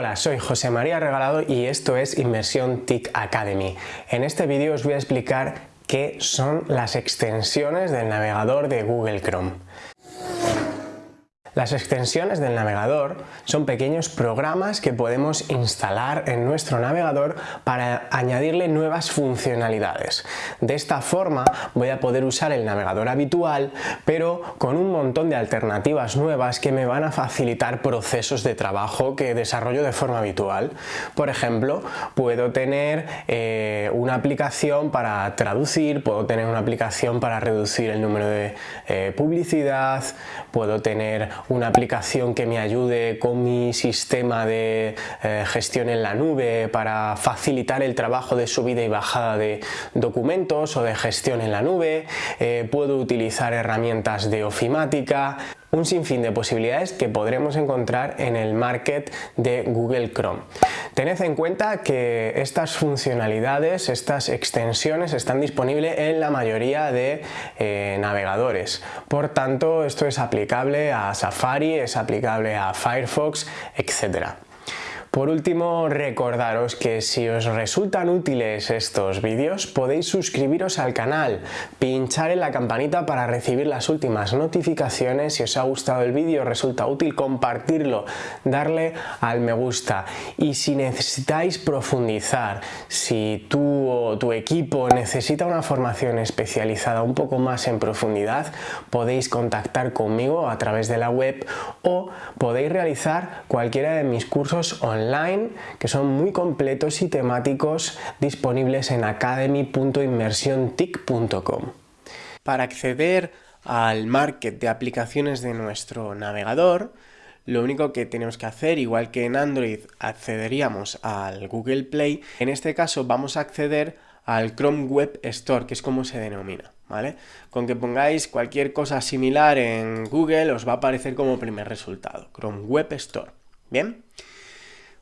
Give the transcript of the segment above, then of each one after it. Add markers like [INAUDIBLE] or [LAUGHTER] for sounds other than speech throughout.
Hola, soy José María Regalado y esto es Inversión TIC Academy. En este vídeo os voy a explicar qué son las extensiones del navegador de Google Chrome. Las extensiones del navegador son pequeños programas que podemos instalar en nuestro navegador para añadirle nuevas funcionalidades. De esta forma voy a poder usar el navegador habitual pero con un montón de alternativas nuevas que me van a facilitar procesos de trabajo que desarrollo de forma habitual. Por ejemplo, puedo tener eh, una aplicación para traducir, puedo tener una aplicación para reducir el número de eh, publicidad, puedo tener una aplicación que me ayude con mi sistema de eh, gestión en la nube para facilitar el trabajo de subida y bajada de documentos o de gestión en la nube, eh, puedo utilizar herramientas de ofimática, un sinfín de posibilidades que podremos encontrar en el market de Google Chrome. Tened en cuenta que estas funcionalidades, estas extensiones están disponibles en la mayoría de eh, navegadores. Por tanto, esto es aplicable a Safari, es aplicable a Firefox, etc. Por último, recordaros que si os resultan útiles estos vídeos podéis suscribiros al canal, pinchar en la campanita para recibir las últimas notificaciones, si os ha gustado el vídeo, resulta útil, compartirlo, darle al me gusta. Y si necesitáis profundizar, si tú o tu equipo necesita una formación especializada un poco más en profundidad, podéis contactar conmigo a través de la web o podéis realizar cualquiera de mis cursos online que son muy completos y temáticos disponibles en academy.inmersiontic.com. Para acceder al market de aplicaciones de nuestro navegador, lo único que tenemos que hacer, igual que en Android accederíamos al Google Play, en este caso vamos a acceder al Chrome Web Store, que es como se denomina, ¿vale? Con que pongáis cualquier cosa similar en Google os va a aparecer como primer resultado, Chrome Web Store, ¿bien?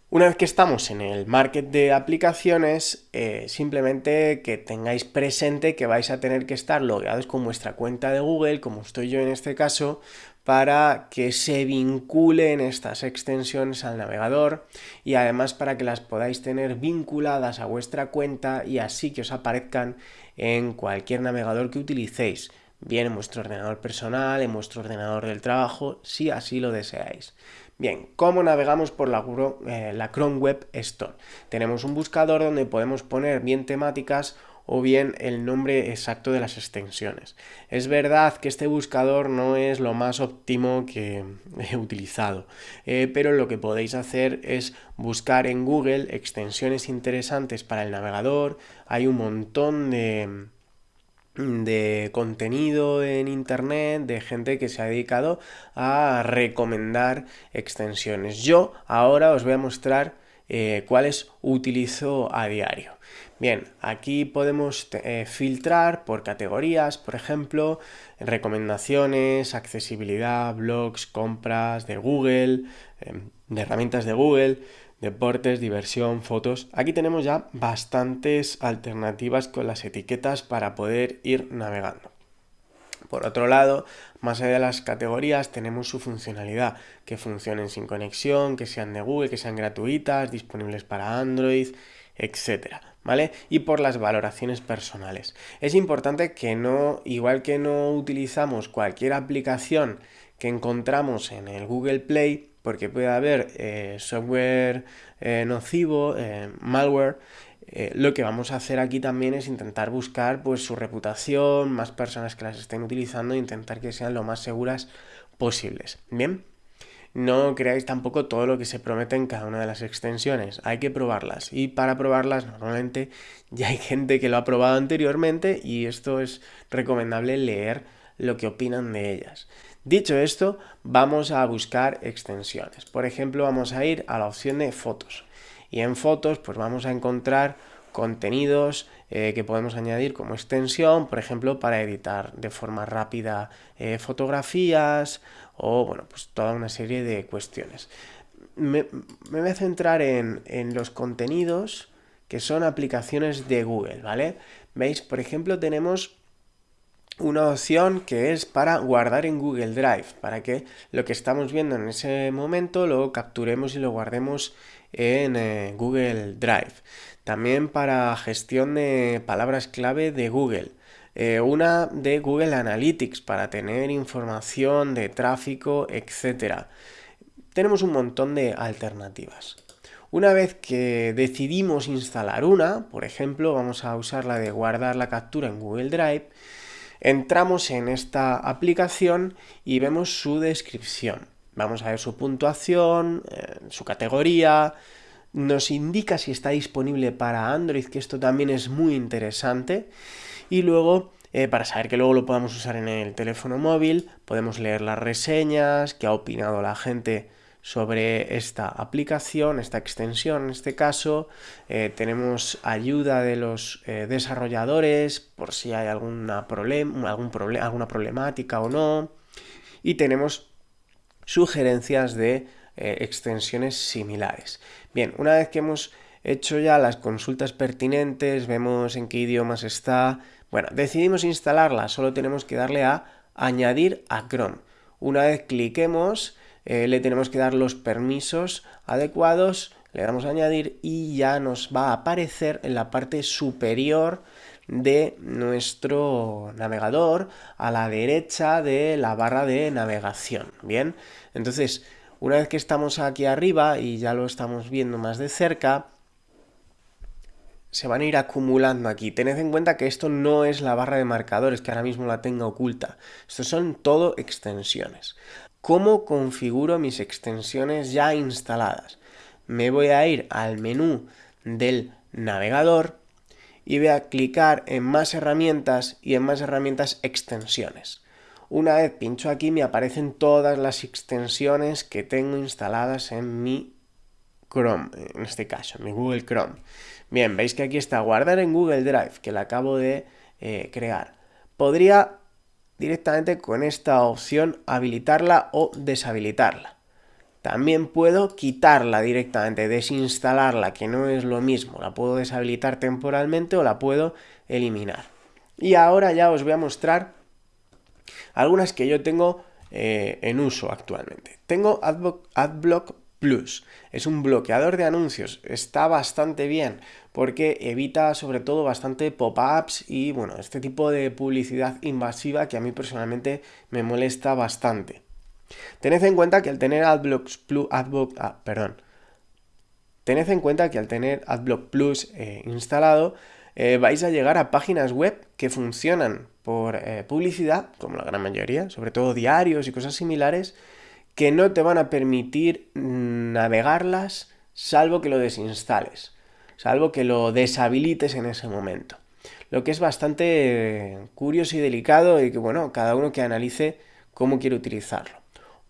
Una vez que estamos en el market de aplicaciones, eh, simplemente que tengáis presente que vais a tener que estar logueados con vuestra cuenta de Google, como estoy yo en este caso, para que se vinculen estas extensiones al navegador y además para que las podáis tener vinculadas a vuestra cuenta y así que os aparezcan en cualquier navegador que utilicéis, bien en vuestro ordenador personal, en vuestro ordenador del trabajo, si así lo deseáis. Bien, ¿cómo navegamos por la, eh, la Chrome Web Store? Tenemos un buscador donde podemos poner bien temáticas o bien el nombre exacto de las extensiones. Es verdad que este buscador no es lo más óptimo que [LAUGHS] he utilizado, eh, pero lo que podéis hacer es buscar en Google extensiones interesantes para el navegador, hay un montón de de contenido en internet de gente que se ha dedicado a recomendar extensiones. Yo ahora os voy a mostrar eh, cuáles utilizo a diario. Bien, aquí podemos eh, filtrar por categorías, por ejemplo, recomendaciones, accesibilidad, blogs, compras de Google, em, de herramientas de Google, deportes, diversión, fotos. Aquí tenemos ya bastantes alternativas con las etiquetas para poder ir navegando. Por otro lado, más allá de las categorías, tenemos su funcionalidad, que funcionen sin conexión, que sean de Google, que sean gratuitas, disponibles para Android, etcétera, ¿vale? Y por las valoraciones personales. Es importante que no, igual que no utilizamos cualquier aplicación que encontramos en el Google Play, porque puede haber eh, software eh, nocivo, eh, malware, lo que vamos a hacer aquí también es intentar buscar pues, su reputación, más personas que las estén utilizando e intentar que sean lo más seguras posibles. Bien, no creáis tampoco todo lo que se promete en cada una de las extensiones, hay que probarlas y para probarlas normalmente ya hay gente que lo ha probado anteriormente y esto es recomendable leer lo que opinan de ellas. Dicho esto, vamos a buscar extensiones. Por ejemplo, vamos a ir a la opción de fotos. Y en fotos, pues vamos a encontrar contenidos eh, que podemos añadir como extensión, por ejemplo, para editar de forma rápida eh, fotografías o, bueno, pues toda una serie de cuestiones. Me, voy a centrar en, en los contenidos que son aplicaciones de Google, ¿vale? Veis, por ejemplo, tenemos una opción que es para guardar en Google Drive, para que lo que estamos viendo en ese momento lo capturemos y lo guardemos en eh, Google Drive. También para gestión de palabras clave de Google. Eh, una de Google Analytics para tener información de tráfico, etc. Tenemos un montón de alternativas. Una vez que decidimos instalar una, por ejemplo, vamos a usar la de guardar la captura en Google Drive, entramos en esta aplicación y vemos su descripción. Vamos a ver su puntuación, eh, su categoría, nos indica si está disponible para Android, que esto también es muy interesante, y luego eh, para saber que luego lo podamos usar en el teléfono móvil, podemos leer las reseñas, qué ha opinado la gente sobre esta aplicación, esta extensión en este caso. Eh, tenemos ayuda de los eh, desarrolladores por si hay alguna, algún alguna problemática o no. Y tenemos sugerencias de eh, extensiones similares. Bien, una vez que hemos hecho ya las consultas pertinentes, vemos en qué idiomas está, bueno, decidimos instalarla, solo tenemos que darle a añadir a Chrome. Una vez cliquemos, eh, le tenemos que dar los permisos adecuados, le damos a añadir y ya nos va a aparecer en la parte superior de nuestro navegador a la derecha de la barra de navegación. Bien, entonces una vez que estamos aquí arriba y ya lo estamos viendo más de cerca, se van a ir acumulando aquí. Tened en cuenta que esto no es la barra de marcadores, que ahora mismo la tenga oculta. Estos son todo extensiones cómo configuro mis extensiones ya instaladas. Me voy a ir al menú del navegador y voy a clicar en más herramientas y en más herramientas extensiones. Una vez pincho aquí me aparecen todas las extensiones que tengo instaladas en mi Chrome, en este caso, en mi Google Chrome. Bien, veis que aquí está guardar en Google Drive, que la acabo de eh, crear. Podría directamente con esta opción habilitarla o deshabilitarla. También puedo quitarla directamente, desinstalarla, que no es lo mismo. La puedo deshabilitar temporalmente o la puedo eliminar. Y ahora ya os voy a mostrar algunas que yo tengo eh, en uso actualmente. Tengo AdBlock Plus. Es un bloqueador de anuncios. Está bastante bien porque evita sobre todo bastante pop-ups y bueno, este tipo de publicidad invasiva que a mí personalmente me molesta bastante. Tened en cuenta que al tener AdBlock Plus, ah, perdón. Tened en cuenta que al tener AdBlock Plus eh, instalado eh, vais a llegar a páginas web que funcionan por eh, publicidad, como la gran mayoría, sobre todo diarios y cosas similares, que no te van a permitir navegarlas salvo que lo desinstales, salvo que lo deshabilites en ese momento. Lo que es bastante curioso y delicado y que, bueno, cada uno que analice cómo quiere utilizarlo.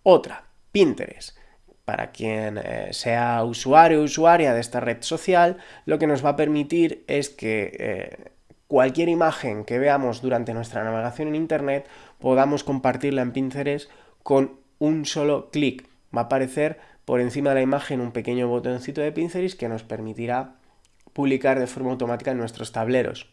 Otra, Pinterest. Para quien eh, sea usuario o usuaria de esta red social, lo que nos va a permitir es que eh, cualquier imagen que veamos durante nuestra navegación en Internet podamos compartirla en Pinterest con un solo clic. Va a aparecer por encima de la imagen un pequeño botoncito de Pinterest que nos permitirá publicar de forma automática en nuestros tableros.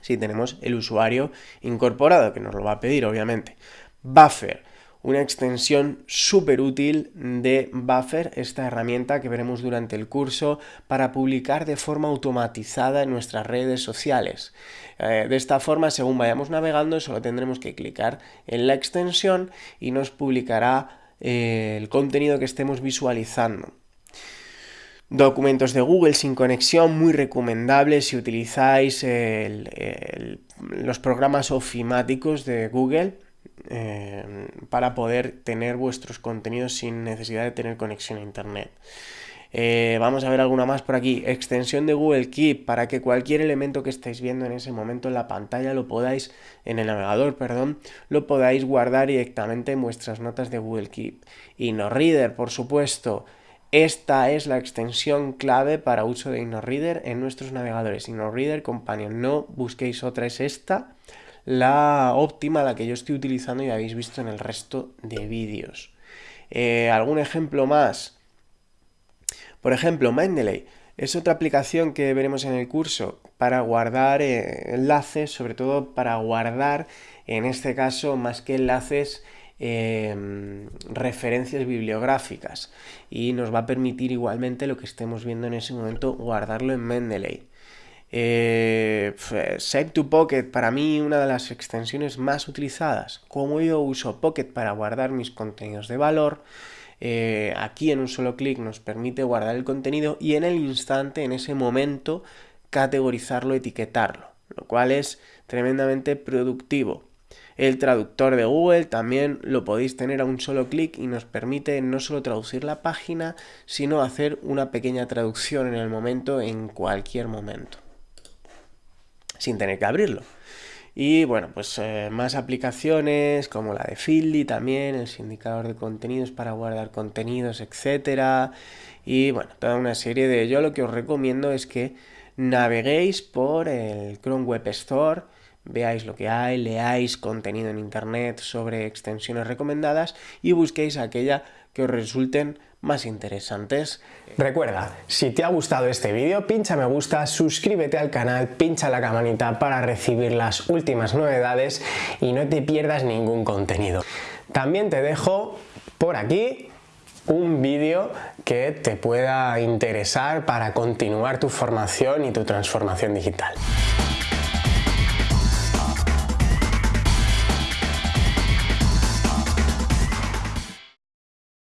Si tenemos el usuario incorporado, que nos lo va a pedir, obviamente. Buffer una extensión súper útil de Buffer, esta herramienta que veremos durante el curso para publicar de forma automatizada en nuestras redes sociales. Eh, de esta forma, según vayamos navegando, solo tendremos que clicar en la extensión y nos publicará eh, el contenido que estemos visualizando. Documentos de Google sin conexión, muy recomendables si utilizáis los programas ofimáticos de Google eh, para poder tener vuestros contenidos sin necesidad de tener conexión a internet. Eh, vamos a ver alguna más por aquí. Extensión de Google Keep para que cualquier elemento que estáis viendo en ese momento en la pantalla lo podáis, en el navegador, perdón, lo podáis guardar directamente en vuestras notas de Google Keep. InnoReader, por supuesto. Esta es la extensión clave para uso de InnoReader en nuestros navegadores. InnoReader Companion. No busquéis otra, es esta la óptima, la que yo estoy utilizando y habéis visto en el resto de vídeos. Eh, ¿Algún ejemplo más? Por ejemplo, Mendeley. Es otra aplicación que veremos en el curso para guardar eh, enlaces, sobre todo para guardar, en este caso, más que enlaces, em, referencias bibliográficas y nos va a permitir igualmente lo que estemos viendo en ese momento guardarlo en Mendeley. Eh, Save to Pocket para mí una de las extensiones más utilizadas. Como yo uso Pocket para guardar mis contenidos de valor, eh, aquí en un solo clic nos permite guardar el contenido y en el instante, en ese momento, categorizarlo, etiquetarlo, lo cual es tremendamente productivo. El traductor de Google también lo podéis tener a un solo clic y nos permite no solo traducir la página, sino hacer una pequeña traducción en el momento, en cualquier momento, sin tener que abrirlo. Y bueno, pues eh, más aplicaciones como la de Feedly también, el indicador de contenidos para guardar contenidos, etcétera. Y bueno, toda una serie de... Yo lo que os recomiendo es que naveguéis por el Chrome Web Store, veáis lo que hay, leáis contenido en internet sobre extensiones recomendadas y busquéis aquella que os resulten más interesantes. Recuerda, si te ha gustado este vídeo, pincha me gusta, suscríbete al canal, pincha la campanita para recibir las últimas novedades y no te pierdas ningún contenido. También te dejo por aquí un vídeo que te pueda interesar para continuar tu formación y tu transformación digital.